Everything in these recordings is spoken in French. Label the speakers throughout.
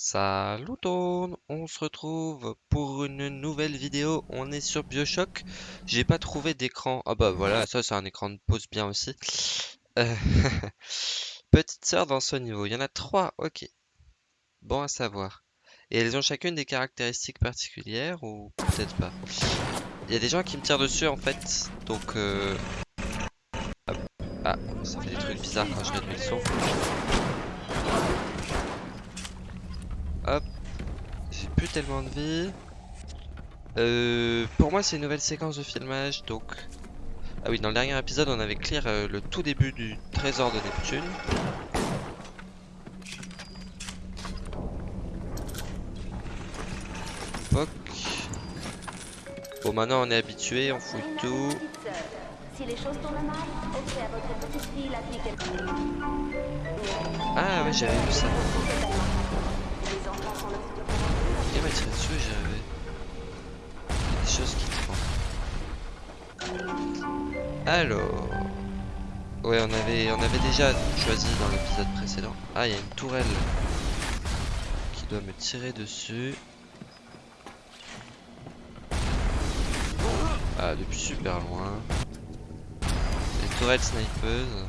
Speaker 1: Salut tout on se retrouve pour une nouvelle vidéo, on est sur Bioshock, j'ai pas trouvé d'écran, ah bah voilà, ça c'est un écran de pause bien aussi. Euh, Petite sœur dans ce niveau, il y en a trois, ok, bon à savoir. Et elles ont chacune des caractéristiques particulières ou peut-être pas? Il y a des gens qui me tirent dessus en fait, donc euh... Ah, ça fait des trucs bizarres quand je réduis le son. Hop. J'ai plus tellement de vie. Euh, pour moi, c'est une nouvelle séquence de filmage, donc... Ah oui, dans le dernier épisode, on avait clear euh, le tout début du trésor de Neptune. Poc. Bon, maintenant on est habitué, on fouille tout. Ah ouais, j'avais vu ça. J'avais des choses qui trompent. Alors. Ouais, on avait, on avait déjà choisi dans l'épisode précédent. Ah, il y a une tourelle qui doit me tirer dessus. Ah, depuis super loin. Les tourelles snipeuses.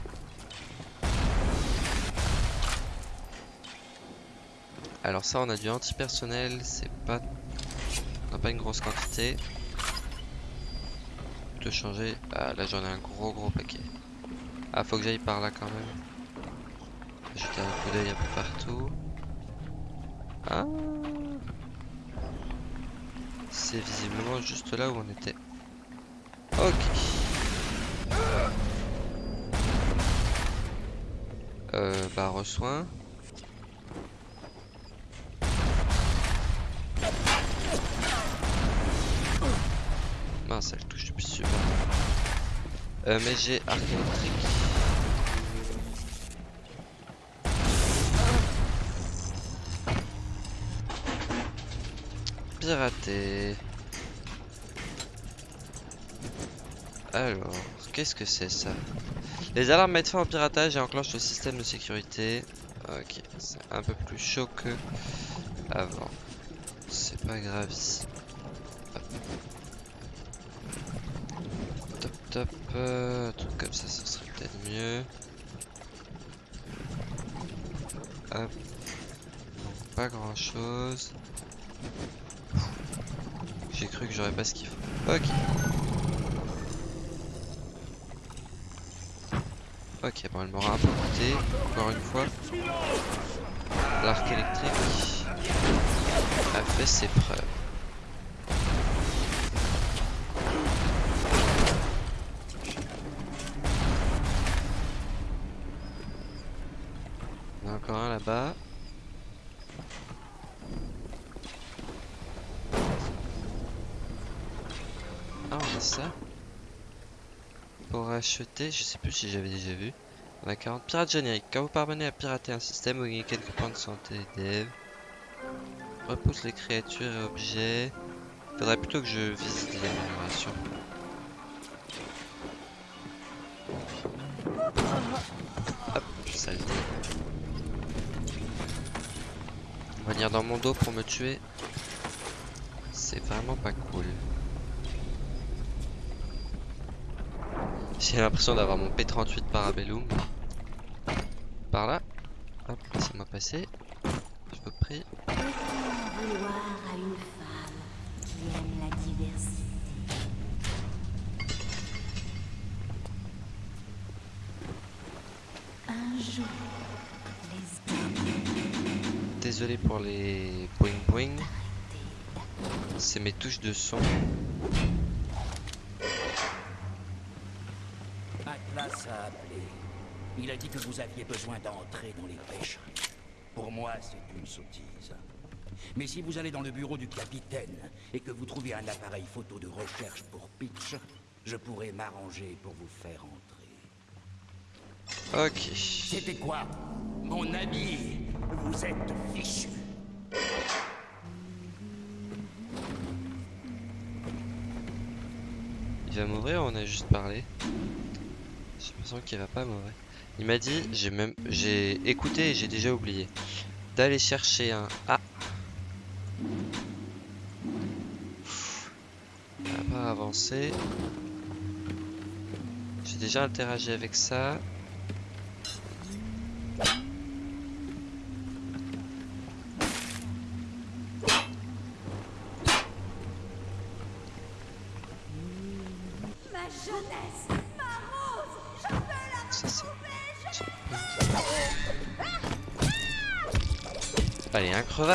Speaker 1: Alors ça, on a du anti-personnel, c'est pas... On n'a pas une grosse quantité. De changer... Ah, là j'en ai un gros gros paquet. Ah, faut que j'aille par là quand même. Jeter un coup d'œil un peu partout. Ah C'est visiblement juste là où on était. Ok. Euh, bah, reçoin. Mince, elle touche depuis super. Euh, mais j'ai arc électrique. Piraté. Alors, qu'est-ce que c'est ça? Les alarmes mettent fin au piratage et enclenchent le système de sécurité. Ok, c'est un peu plus chaud que avant. C'est pas grave ici. Top euh, un truc comme ça, ça serait peut-être mieux. Hop. pas grand chose. J'ai cru que j'aurais pas ce qu'il faut. Ok. Ok, bon, elle m'aura un peu coûté, encore une fois. L'arc électrique a fait ses preuves. Il y en a encore un là-bas. Ah, on a ça. Je sais plus si j'avais déjà vu. On a 40 pirates génériques. Quand vous parvenez à pirater un système, vous gagnez quelques points de santé dev. Repousse les créatures et objets. Faudrait plutôt que je visite l'amélioration. Hop, saleté. Venir dans mon dos pour me tuer. C'est vraiment pas cool. J'ai l'impression d'avoir mon P38 Parabellum. Par là. Hop, laissez-moi passer. Je vous prie. Désolé pour les boing boing. C'est mes touches de son.
Speaker 2: Dit que vous aviez besoin d'entrer dans les pêcheries. Pour moi, c'est une sottise. Mais si vous allez dans le bureau du capitaine et que vous trouvez un appareil photo de recherche pour Pitch, je pourrais m'arranger pour vous faire entrer.
Speaker 1: Ok.
Speaker 2: C'était quoi? Mon ami Vous êtes fichu.
Speaker 1: Il va mourir ou on a juste parlé? J'ai l'impression qu'il va pas mourir. Il m'a dit, j'ai même, j'ai écouté et j'ai déjà oublié. d'aller chercher un... Ah On va pas avancer. J'ai déjà interagi avec ça.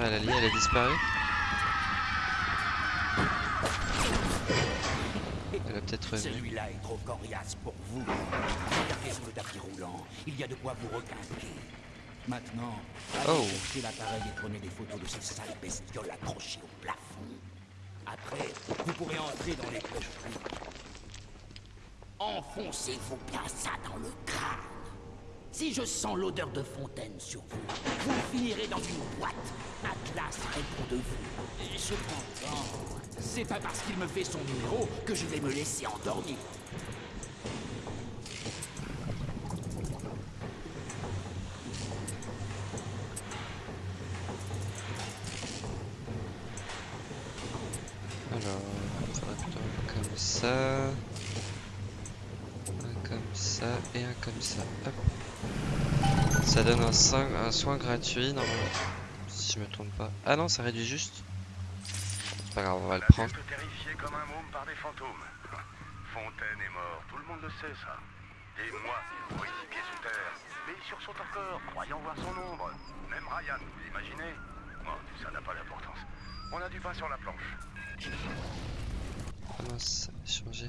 Speaker 1: À la ligne, elle a disparu. Elle a peut-être revenu.
Speaker 2: Celui-là est trop coriace pour vous. Regardez sur le tapis roulant. Il y a de quoi vous requinquer. Maintenant, allez
Speaker 1: Oh.
Speaker 2: chercher l'appareil et prenez des photos de ces sales bestioles accrochées au plafond. Après, vous pourrez entrer dans les clocheries. Enfoncez-vous bien ça dans le crâne. Si je sens l'odeur de fontaine sur vous, vous finirez dans une boîte. Atlas répond de vous. Et cependant, c'est pas parce qu'il me fait son numéro que je vais me laisser endormir.
Speaker 1: Alors, attends, comme ça. Un comme ça et un comme ça. Hop. Ça donne un, soin- un soin gratuit normalement. Si je me trompe pas. Ah non, ça réduit juste. C'est pas grave, on va le prendre.
Speaker 3: Bientôt terrifié comme un môme par des fantômes. Fontaine est mort, tout le monde le sait ça. Et moi, pris six pieds sous terre. Mais il sursaute encore, croyant voir son ombre. Même Ryan, vous imaginez Bon, tout ça n'a pas d'importance. On a du pain sur la planche.
Speaker 1: Ah mince, ça a changé.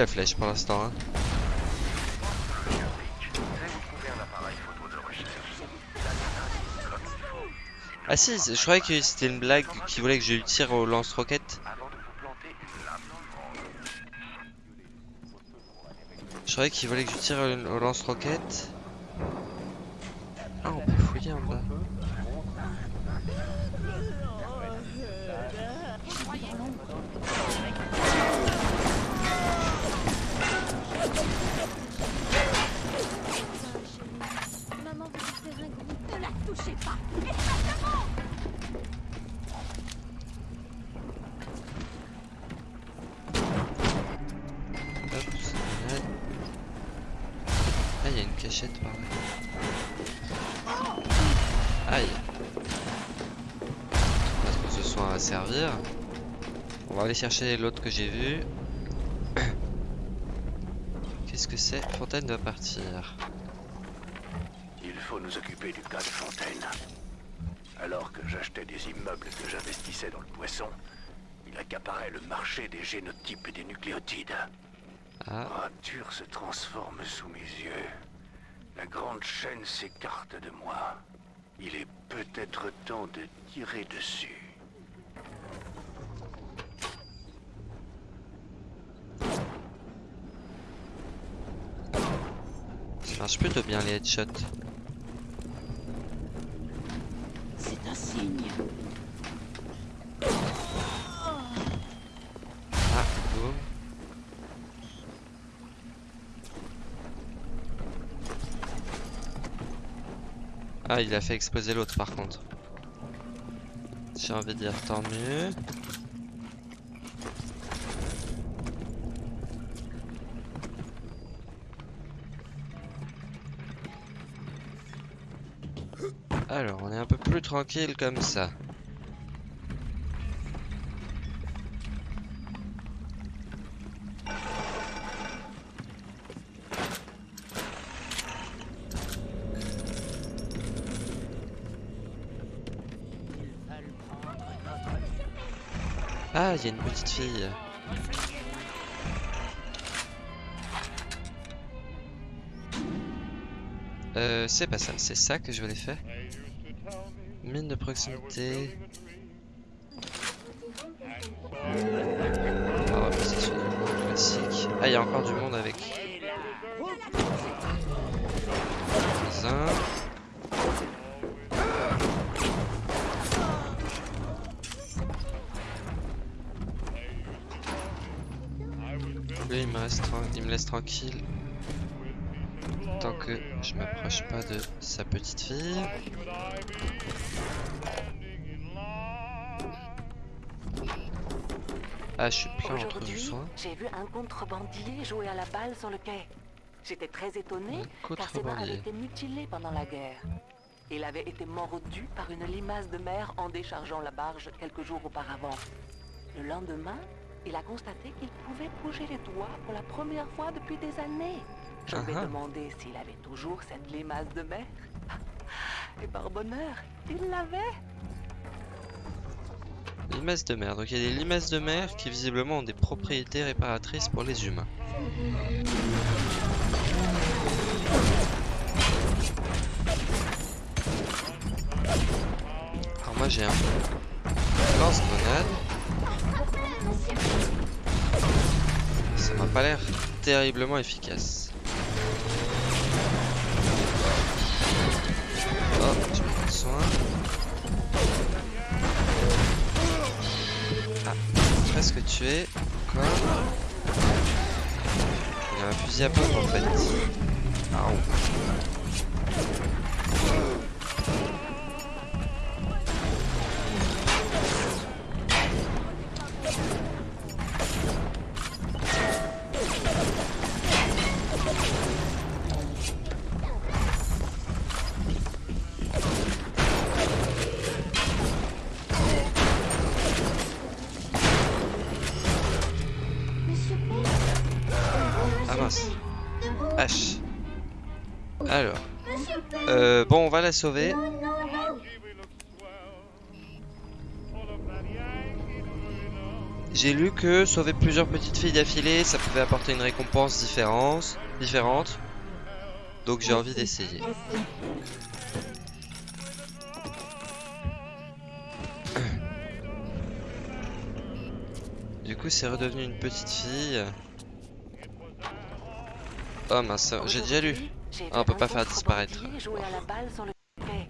Speaker 1: a
Speaker 3: bien un comme il faut.
Speaker 1: Ah si, je croyais que c'était une blague qui voulait que je lui tire au lance-roquette. Je croyais qu'il voulait que je tire au lance-roquette. Ah, on peut fouiller en bas. Aller chercher l'autre que j'ai vu. Qu'est-ce que c'est? Fontaine doit partir.
Speaker 3: Il faut nous occuper du cas de Fontaine. Alors que j'achetais des immeubles que j'investissais dans le poisson, il accaparait le marché des génotypes et des nucléotides.
Speaker 1: Ah,
Speaker 3: Arthur se transforme sous mes yeux. La grande chaîne s'écarte de moi. Il est peut-être temps de tirer dessus.
Speaker 1: ça marche plutôt bien les headshots.
Speaker 4: C'est un signe.
Speaker 1: Ah, boum. Ah, il a fait exploser l'autre par contre. J'ai envie de dire tant mieux. Alors, on est un peu plus tranquille comme ça. Ah, il y a une petite fille. Euh, c'est pas ça, c'est ça que je voulais faire. Mine de proximité. On va du monde classique. Ah, il y a encore du monde avec. Un. Lui, il me, reste il me laisse tranquille. Tant que je m'approche pas de sa petite fille. Ah, je suis plein entre soins.
Speaker 5: j'ai vu un contrebandier jouer à la balle sur le quai. J'étais très étonnée
Speaker 1: Un
Speaker 5: car ses mains avaient été mutilées pendant la guerre. Il avait été mordu par une limace de mer en déchargeant la barge quelques jours auparavant. Le lendemain, il a constaté qu'il pouvait bouger les doigts pour la première fois depuis des années. Je lui ai
Speaker 1: Ah ah.
Speaker 5: demandé s'il avait toujours cette limace de mer. Et par bonheur, il l'avait.
Speaker 1: Limaces de mer. Donc il y a des limaces de mer qui visiblement ont des propriétés réparatrices pour les humains. Alors moi j'ai un lance-grenade. Ça m'a pas l'air terriblement efficace. Ah, presque tué. Encore. Il a un fusil à pompe en fait. Ah, oh. La sauver. J'ai lu que sauver plusieurs petites filles d'affilée, ça pouvait apporter une récompense différente. différente. Donc j'ai envie d'essayer. Du coup, c'est redevenu une petite fille. Oh mince, j'ai déjà lu. Ah, on peut pas faire disparaître
Speaker 5: jouer à la balle sur le quai.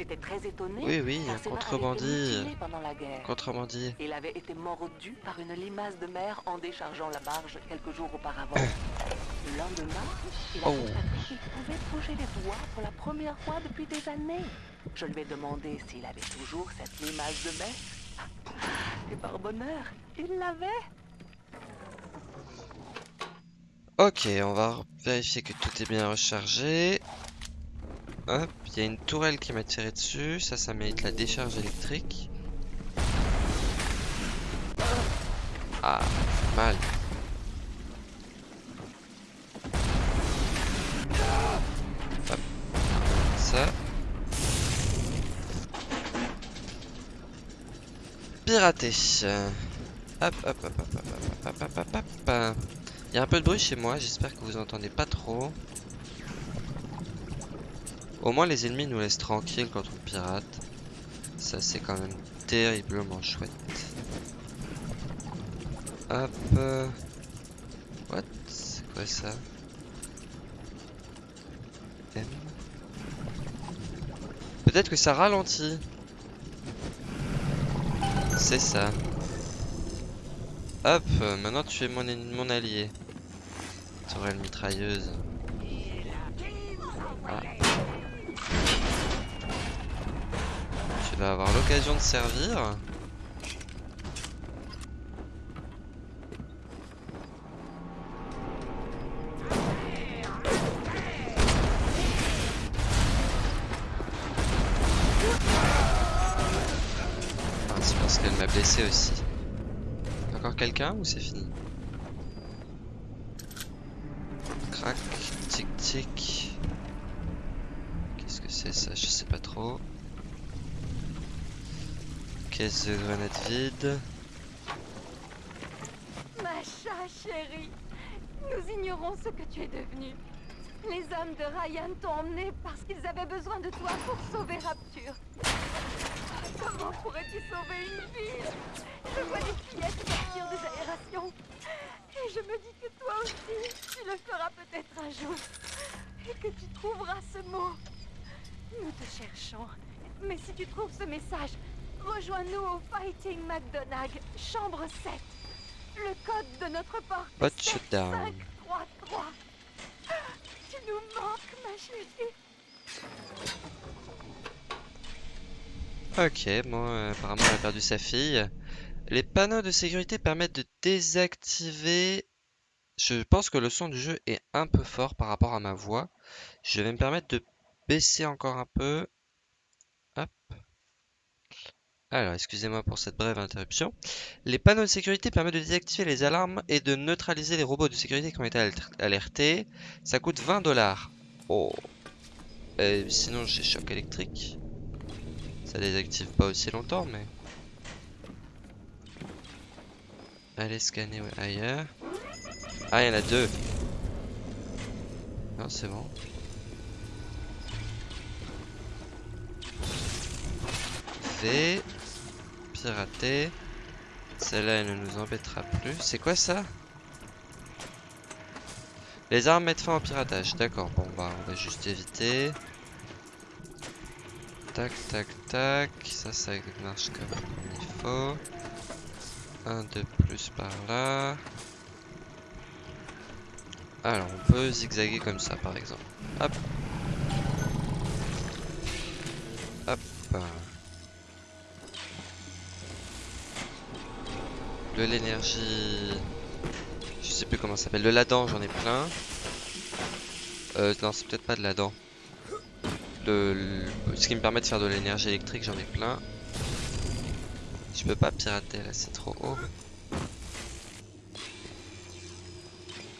Speaker 5: J'étais très étonnée.
Speaker 1: Oui, oui,
Speaker 5: car
Speaker 1: un contrebandier.
Speaker 5: pendant la guerre.
Speaker 1: Contrebandier.
Speaker 5: Il avait été mordu par une limace de mer en déchargeant la barge quelques jours auparavant. Le lendemain, il a
Speaker 1: Oh.
Speaker 5: constaté qu'il pouvait bouger les doigts pour la première fois depuis des années. Je lui ai demandé s'il avait toujours cette limace de mer. Et par bonheur, il l'avait.
Speaker 1: Ok, on va vérifier que tout est bien rechargé. Hop, il y a une tourelle qui m'a tiré dessus. Ça, ça mérite la décharge électrique. Ah, mal. Hop. Ça. Pirater. Hop, hop, hop, hop, hop, hop, hop, hop, hop, hop. Il y a un peu de bruit chez moi, j'espère que vous entendez pas trop. Au moins les ennemis nous laissent tranquilles quand on pirate. Ça c'est quand même terriblement chouette. Hop. euh, What? C'est quoi ça? M? Peut-être que ça ralentit. C'est ça. Hop, euh, maintenant tu es mon, allié. Tu une mitrailleuse. va avoir l'occasion de servir. Ah, c'est parce qu'elle m'a blessé aussi. Encore quelqu'un ou c'est fini? Crac, tic tic. Qu'est-ce que c'est ça? Je sais pas trop. Caisse de grenades vide.
Speaker 4: Macha, chérie, nous ignorons ce que tu es devenu. Les hommes de Ryan t'ont emmené parce qu'ils avaient besoin de toi pour sauver Rapture. Comment pourrais-tu sauver une ville? Je vois des fillettes sortir des aérations. Et je me dis que toi aussi, tu le feras peut-être un jour. Et que tu trouveras ce mot. Nous te cherchons. Mais si tu trouves ce message, rejoins-nous au Fighting McDonagh, chambre 7. Le code de notre porte
Speaker 1: Bot
Speaker 4: est
Speaker 1: shutdown.
Speaker 4: 7533. Tu nous manques, ma chérie.
Speaker 1: Ok, bon, euh, apparemment elle a perdu sa fille. Les panneaux de sécurité permettent de désactiver... Je pense que le son du jeu est un peu fort par rapport à ma voix. Je vais me permettre de baisser encore un peu. Alors, excusez-moi pour cette brève interruption. Les panneaux de sécurité permettent de désactiver les alarmes et de neutraliser les robots de sécurité qui ont été alert- alertés. Ça coûte 20 dollars. Oh. Euh, sinon, j'ai choc électrique. Ça désactive pas aussi longtemps, mais... Allez scanner ailleurs. Ah, il y en a deux. Non, c'est bon. V. Pirater. Celle-là, elle ne nous embêtera plus. C'est quoi ça? Les armes mettent fin au piratage. D'accord, bon bah on va juste éviter. Tac, tac, tac. Ça, ça marche comme il faut. Un de plus par là. Alors, on peut zigzaguer comme ça, par exemple. Hop. Hop. De l'énergie... Je sais plus comment ça s'appelle. De l'Adam, j'en ai plein. Euh, non, c'est peut-être pas de l'Adam. Le, le- ce qui me permet de faire de l'énergie électrique, j'en ai plein. Je peux pas pirater là, c'est trop haut.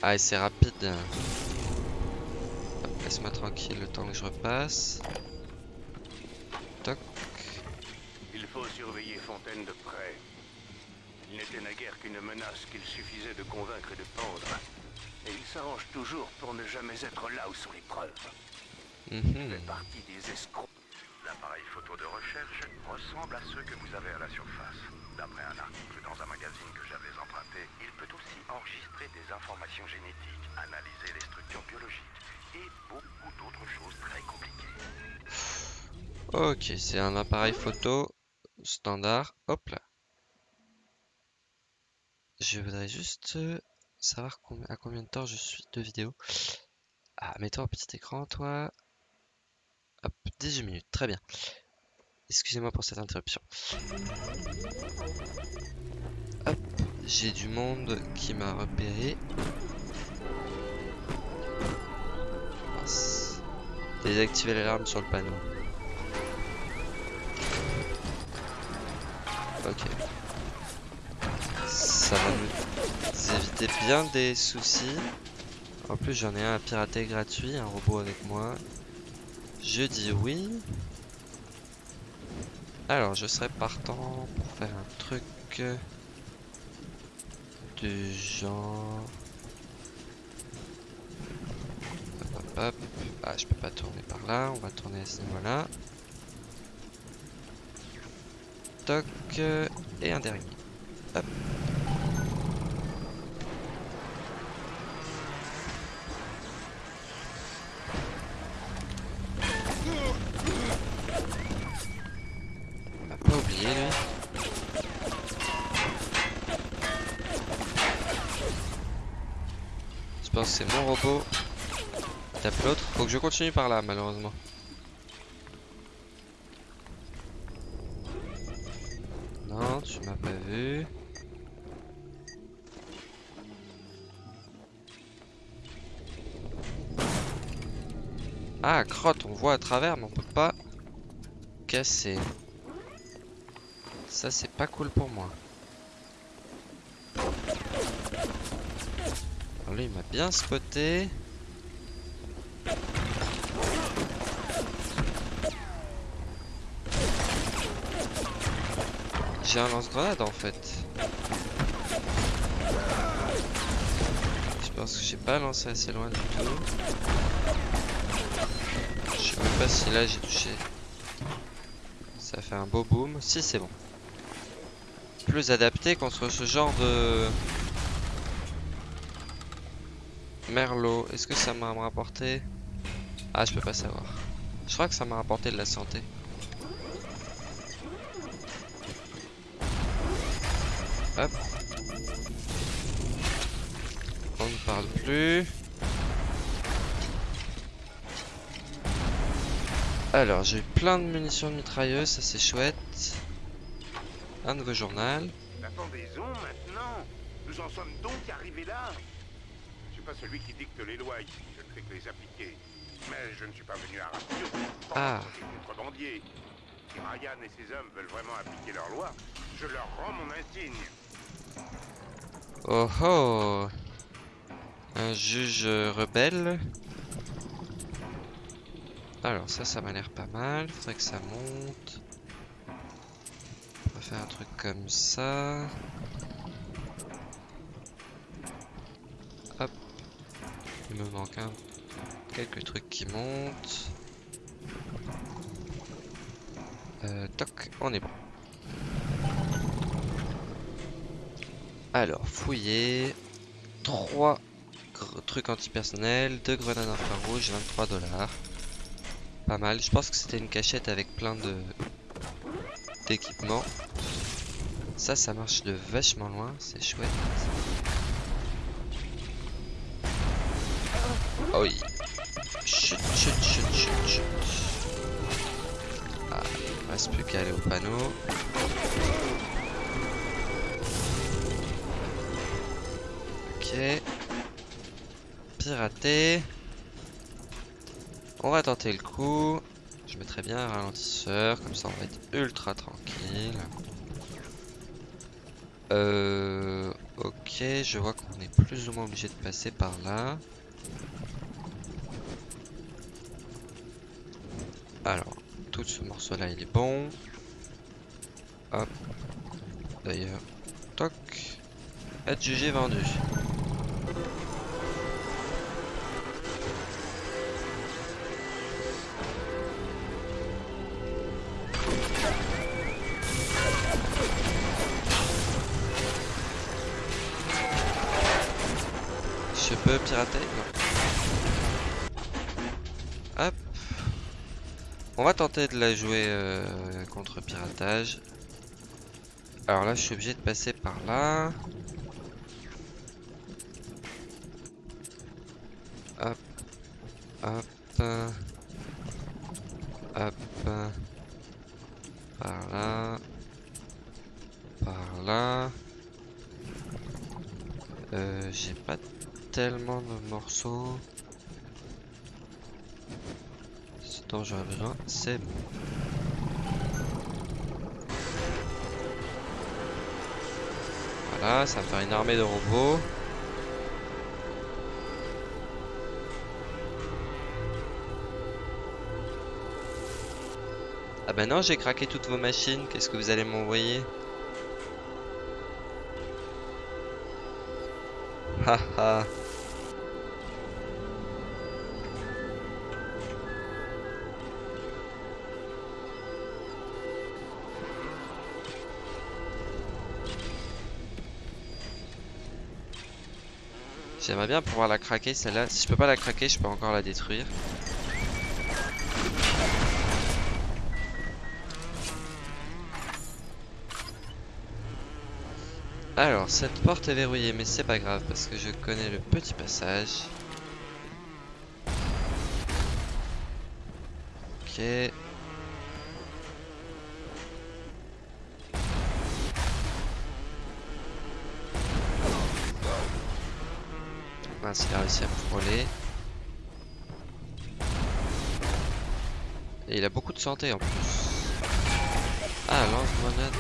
Speaker 1: Ah, et c'est rapide. Laisse-moi tranquille le temps que je repasse. Toc.
Speaker 3: Il faut surveiller Fontaine de près. Il n'était naguère qu'une menace qu'il suffisait de convaincre et de pendre. Et il s'arrange toujours pour ne jamais être là où sont les preuves. Il
Speaker 1: Mhm.
Speaker 3: fait partie des escrocs. L'appareil photo de recherche ressemble à ceux que vous avez à la surface. D'après un article dans un magazine que j'avais emprunté, il peut aussi enregistrer des informations génétiques, analyser les structures biologiques et beaucoup d'autres choses très compliquées.
Speaker 1: Ok, c'est un appareil photo standard. Hop là. Je voudrais juste euh, savoir à combien de temps je suis de vidéo. Ah, mets-toi au petit écran, toi. Hop, 18 minutes, très bien. Excusez-moi pour cette interruption. Hop, j'ai du monde qui m'a repéré. Mince. Désactiver l'alarme sur le panneau. Ok. Bien des soucis. En plus, j'en ai un à pirater gratuit, un robot avec moi. Je dis oui. Alors, je serais partant pour faire un truc du genre. Hop, hop, hop. Ah, je peux pas tourner par là. On va tourner à ce niveau-là. Toc. euh, Et un dernier. Hop. je continue par là, malheureusement. Non, tu m'as pas vu. Ah, crotte, on voit à travers, mais on peut pas casser. Ça, c'est pas cool pour moi. Alors lui, il m'a bien spoté. J'ai un lance-grenade en fait. Je pense que j'ai pas lancé assez loin du tout. Je sais même pas si là j'ai touché. Ça fait un beau boom. Si c'est bon. Plus adapté contre ce genre de... Merlot. Est-ce que ça m'a rapporté? Ah je peux pas savoir. Je crois que ça m'a rapporté de la santé. Hop. On ne parle plus. Alors, j'ai eu plein de munitions de mitrailleuse, ça c'est chouette. Un nouveau journal.
Speaker 3: Pendaison maintenant Nous en sommes donc arrivés là Je suis pas celui qui dicte les lois ici, je ne fais que les appliquer. Mais je ne suis pas venu à Rapture
Speaker 1: Ah.
Speaker 3: contre les contrebandiers. Si Ryan et ses hommes veulent vraiment appliquer leurs lois, je leur rends mon insigne.
Speaker 1: Oh oh Un juge rebelle. Alors ça, ça m'a l'air pas mal. Faudrait que ça monte. On va faire un truc comme ça. Hop. Il me manque un... quelques trucs qui montent. Euh, toc, on est bon. Alors, fouiller. 3 trucs antipersonnels, 2 grenades infrarouges, 23 dollars. Pas mal. Je pense que c'était une cachette avec plein de d'équipements. Ça, ça marche de vachement loin, c'est chouette. Oh oui. Chut, chut, chut, chut, chut. Ah, il reste plus qu'à aller au panneau. Ok. Pirater. On va tenter le coup. Je mettrai bien un ralentisseur, comme ça on va être ultra tranquille. Euh, ok, je vois qu'on est plus ou moins obligé de passer par là. Alors, tout ce morceau là il est bon. Hop. D'ailleurs, toc. Adjugé vendu. Tenter de la jouer euh, contre piratage. Alors là, je suis obligé de passer par là. Hop. Hop. Hop. Par là. Par là. Euh, j'ai pas tellement de morceaux. Besoin, c'est bon. Voilà, ça va faire une armée de robots. Ah bah non, j'ai craqué toutes vos machines. Qu'est-ce que vous allez m'envoyer? Haha. J'aimerais bien pouvoir la craquer celle-là. Si je peux pas la craquer, je peux encore la détruire. Alors, cette porte est verrouillée, mais c'est pas grave parce que je connais le petit passage. Ok. Mince, il a réussi à me frôler. Et il a beaucoup de santé en plus. Ah, lance-grenade.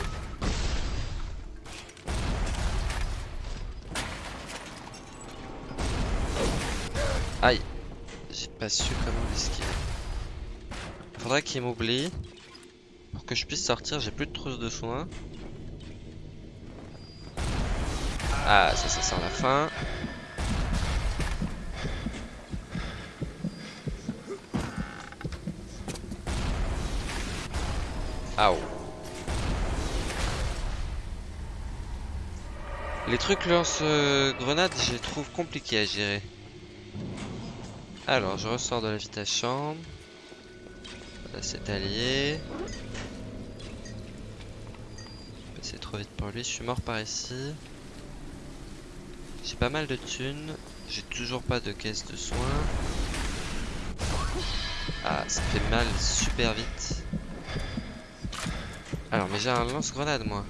Speaker 1: Aïe. J'ai pas su comment l'esquiver. Faudrait qu'il m'oublie. Pour que je puisse sortir, j'ai plus de trousse de soins. Ah, ça, ça sent la fin. Les trucs lance-grenades, je les trouve compliqués à gérer. Alors, je ressors de la vitesse chambre. Là, c'est allié. C'est trop vite pour lui. Je suis mort par ici. J'ai pas mal de thunes. J'ai toujours pas de caisse de soins. Ah, ça fait mal super vite. Alors, mais j'ai un lance-grenade, moi.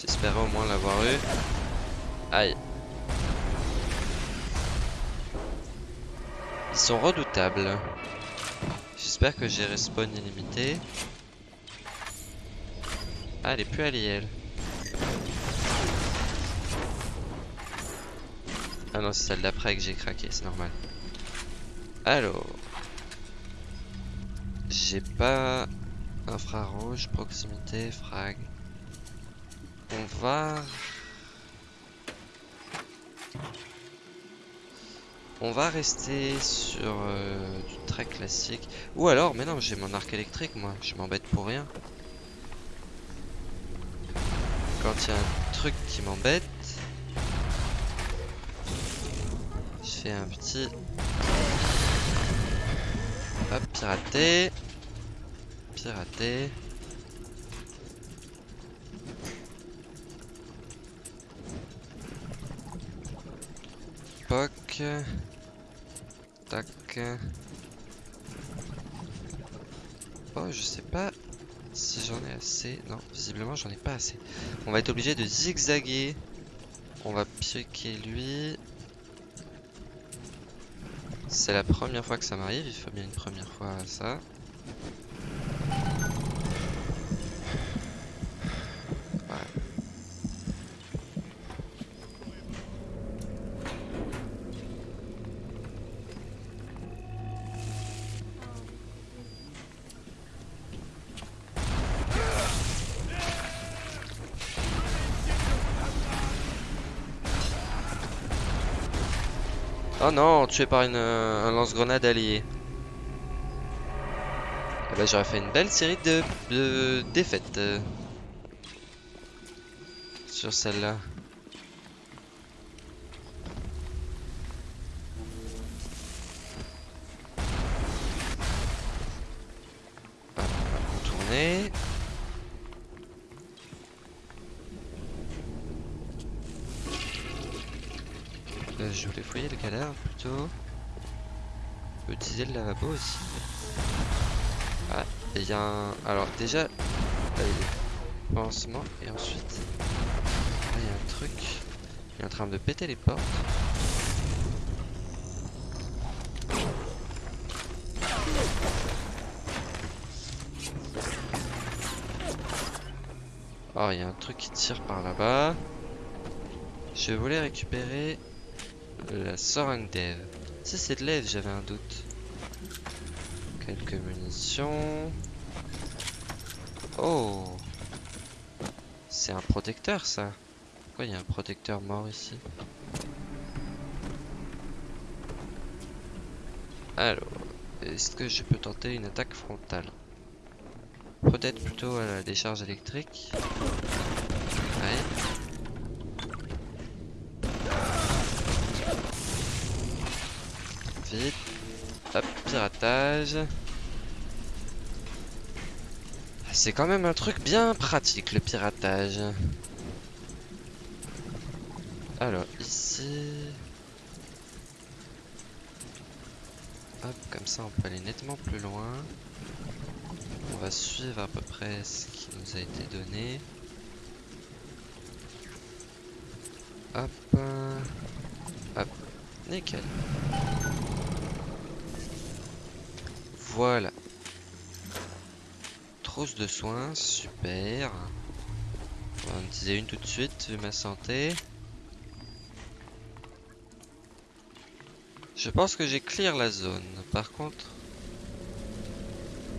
Speaker 1: J'espérais au moins l'avoir eu. Aïe. Ils sont redoutables. J'espère que j'ai respawn illimité. Ah, elle est plus alliée, elle. Ah non, c'est celle d'après que j'ai craqué, c'est normal. Alors. J'ai pas infrarouge, proximité, frag. On va... On va rester sur euh, du très classique. Ou alors, mais non, j'ai mon arc électrique, moi. Je m'embête pour rien. Quand il y a un truc qui m'embête, je fais un petit... Hop, pirater. Pirater. Poc. Tac. Oh, je sais pas si j'en ai assez. Non, visiblement j'en ai pas assez. On va être obligé de zigzaguer. On va piquer lui. C'est la première fois que ça m'arrive, il faut bien une première fois ça. Tué par une, euh, un lance-grenade allié. Eh ben, j'aurais fait une belle série de, de défaites euh, sur celle-là. Contourner. Le cadavre plutôt. Utiliser le lavabo aussi. Ah, il y a un... Alors déjà, pansement et ensuite, il y a un truc. Il est en train de péter les portes. Oh, il y a un truc qui tire par là-bas. Je voulais récupérer la Sorang Dev. Si c'est de l'aide, j'avais un doute. Quelques munitions. Oh C'est un protecteur ça Pourquoi il y a un protecteur mort ici? Alors, est-ce que je peux tenter une attaque frontale? Peut-être plutôt à la décharge électrique. Hop, piratage. Ah, C'est quand même un truc bien pratique le piratage. Alors ici... Hop, comme ça on peut aller nettement plus loin. On va suivre à peu près ce qui nous a été donné. Hop. Hop. Nickel. Voilà. Trousse de soins, super. On en utiliser une tout de suite, vu ma santé. Je pense que j'ai clear la zone. Par contre,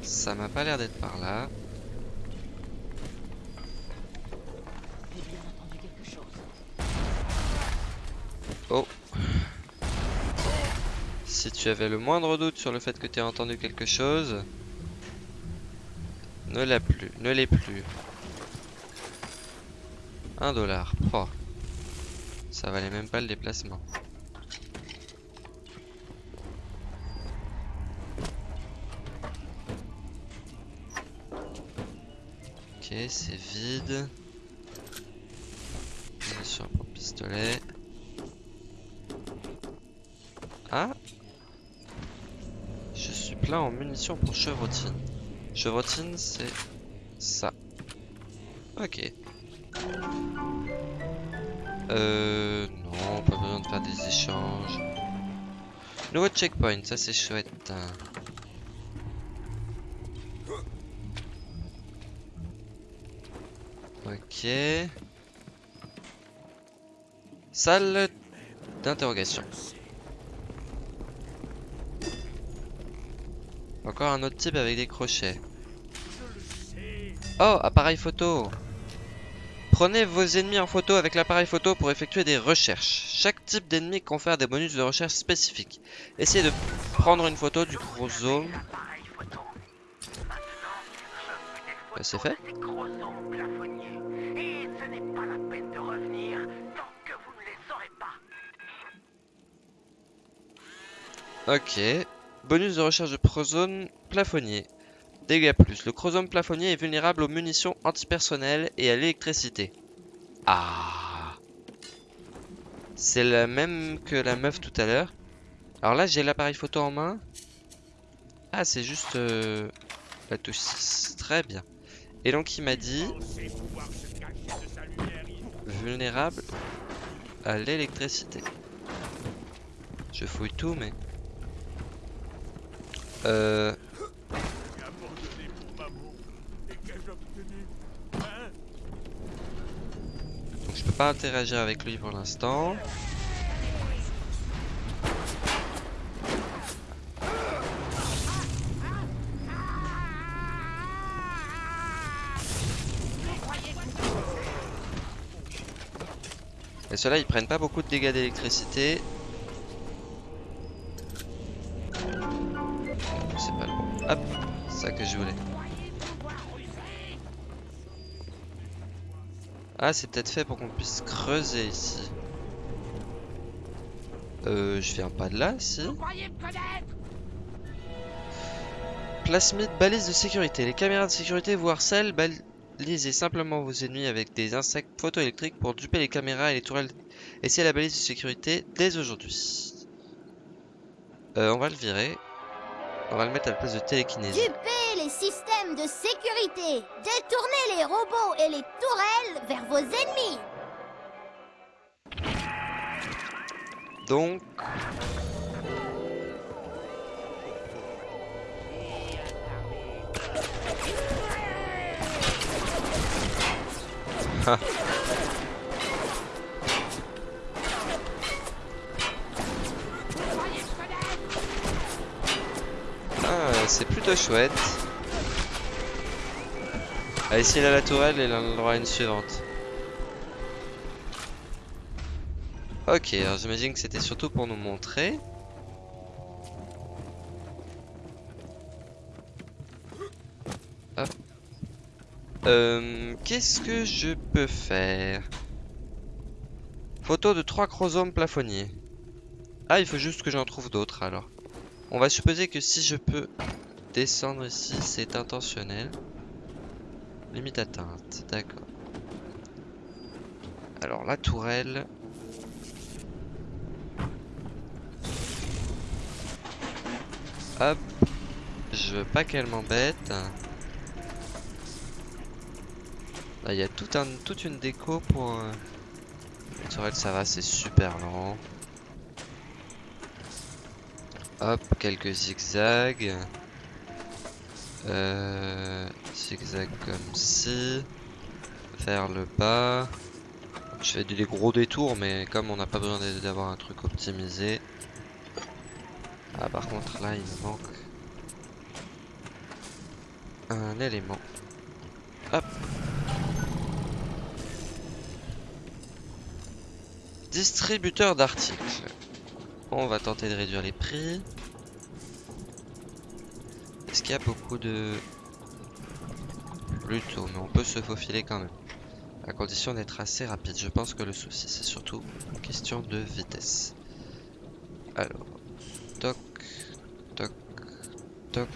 Speaker 1: ça m'a pas l'air d'être par là.
Speaker 5: J'ai bien entendu quelque chose.
Speaker 1: Oh. Si tu avais le moindre doute sur le fait que tu as entendu quelque chose, ne l'ai plus, ne l'est plus. Un dollar. Oh. Ça valait même pas le déplacement. Ok, c'est vide. Munitions pour pistolet. Ah Plein en munitions pour chevrotine. Chevrotine, c'est ça. Ok. Euh... Non, pas besoin de faire des échanges. Nouveau checkpoint, ça c'est chouette. Ok. Salle d'interrogation. Encore un autre type avec des crochets. Oh, appareil photo. Prenez vos ennemis en photo avec l'appareil photo pour effectuer des recherches. Chaque type d'ennemi confère des bonus de recherche spécifiques. Essayez de prendre une photo du chromosome. Bah, c'est fait. Ok. Bonus de recherche de prozone plafonnier. Dégâts plus. Le chromosome plafonnier est vulnérable aux munitions antipersonnelles et à l'électricité. Ah. C'est la même que la meuf tout à l'heure. Alors là, j'ai l'appareil photo en main. Ah, c'est juste euh, la touche 6. Très bien. Et donc, il m'a dit vulnérable à l'électricité. Je fouille tout, mais... Euh... Donc je peux pas interagir avec lui pour l'instant. Et ceux-là, ils prennent pas beaucoup de dégâts d'électricité. Ah, c'est peut-être fait pour qu'on puisse creuser ici. Euh, je fais un pas de là, si. Plasmide balise de sécurité. Les caméras de sécurité vous harcèlent. Balisez simplement vos ennemis avec des insectes photoélectriques pour duper les caméras et les tourelles. Essayez la balise de sécurité dès aujourd'hui. Euh, on va le virer. On va le mettre à la place de télékinésie.
Speaker 6: Les systèmes de sécurité. Détournez les robots et les tourelles vers vos ennemis.
Speaker 1: Donc... Ah. C'est plutôt chouette. Allez, s'il a la tourelle, il en aura une suivante. Ok, alors j'imagine que c'était surtout pour nous montrer. Hop. Euh, Qu'est-ce que je peux faire? Photo de trois chromosomes plafonniers. Ah, il faut juste que j'en trouve d'autres alors. On va supposer que si je peux descendre ici, c'est intentionnel. Limite atteinte, d'accord. Alors la tourelle. Hop. Je veux pas qu'elle m'embête. Là, il y a toute une déco pour... Euh... La tourelle, ça va, c'est super lent. Hop, quelques zigzags. Euh, zigzag comme ci. Faire le bas. Je fais des gros détours, mais comme on n'a pas besoin d'avoir un truc optimisé. Ah, par contre, là, il me manque un élément. Hop. Distributeur d'articles. On va tenter de réduire les prix. Qu'il y a beaucoup de... Plutôt, mais on peut se faufiler quand même. À condition d'être assez rapide. Je pense que le souci, c'est surtout une question de vitesse. Alors, toc, toc, toc,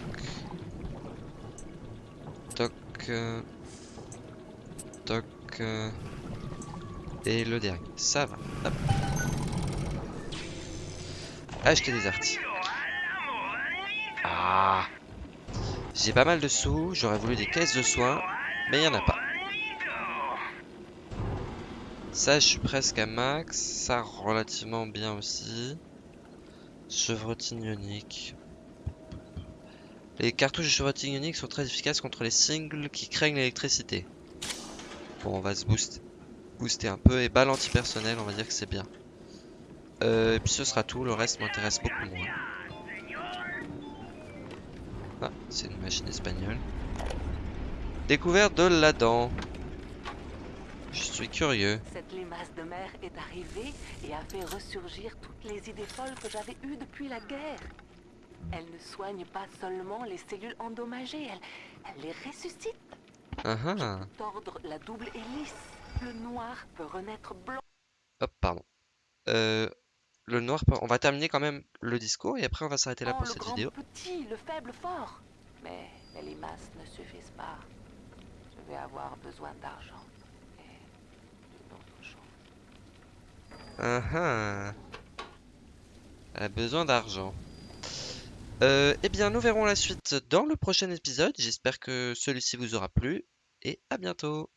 Speaker 1: toc, toc, et le dernier. Ça va. Acheter des articles. Ah J'ai pas mal de sous, j'aurais voulu des caisses de soins, mais il y en a pas. Ça, je suis presque à max. Ça, relativement bien aussi. Chevrotine ionique. Les cartouches de chevrotine ionique sont très efficaces contre les singles qui craignent l'électricité. Bon, on va se booster, booster un peu. Et balle antipersonnelle, on va dire que c'est bien. Euh, et puis ce sera tout, le reste m'intéresse beaucoup moins. Ah, c'est une machine espagnole. Découverte de la dent. Je suis curieux.
Speaker 5: Cette limace de mer est arrivée et a fait ressurgir toutes les idées folles que j'avais eues depuis la guerre. Elle ne soigne pas seulement les cellules endommagées, elle, elle les ressuscite.
Speaker 1: Ah ah.
Speaker 5: Tordre la double hélice. Le noir peut renaître blanc.
Speaker 1: Hop, pardon. Euh, le noir, peut- on va terminer quand même le discours et après on va s'arrêter là
Speaker 5: Oh,
Speaker 1: pour
Speaker 5: le
Speaker 1: cette
Speaker 5: grand
Speaker 1: vidéo.
Speaker 5: petit, le faible fort. Mais les limaces ne suffisent pas. Je vais avoir besoin d'argent. Et d'une autre chose.
Speaker 1: Ah ah. Elle a besoin d'argent. Euh, eh bien, nous verrons la suite dans le prochain épisode. J'espère que celui-ci vous aura plu et à bientôt.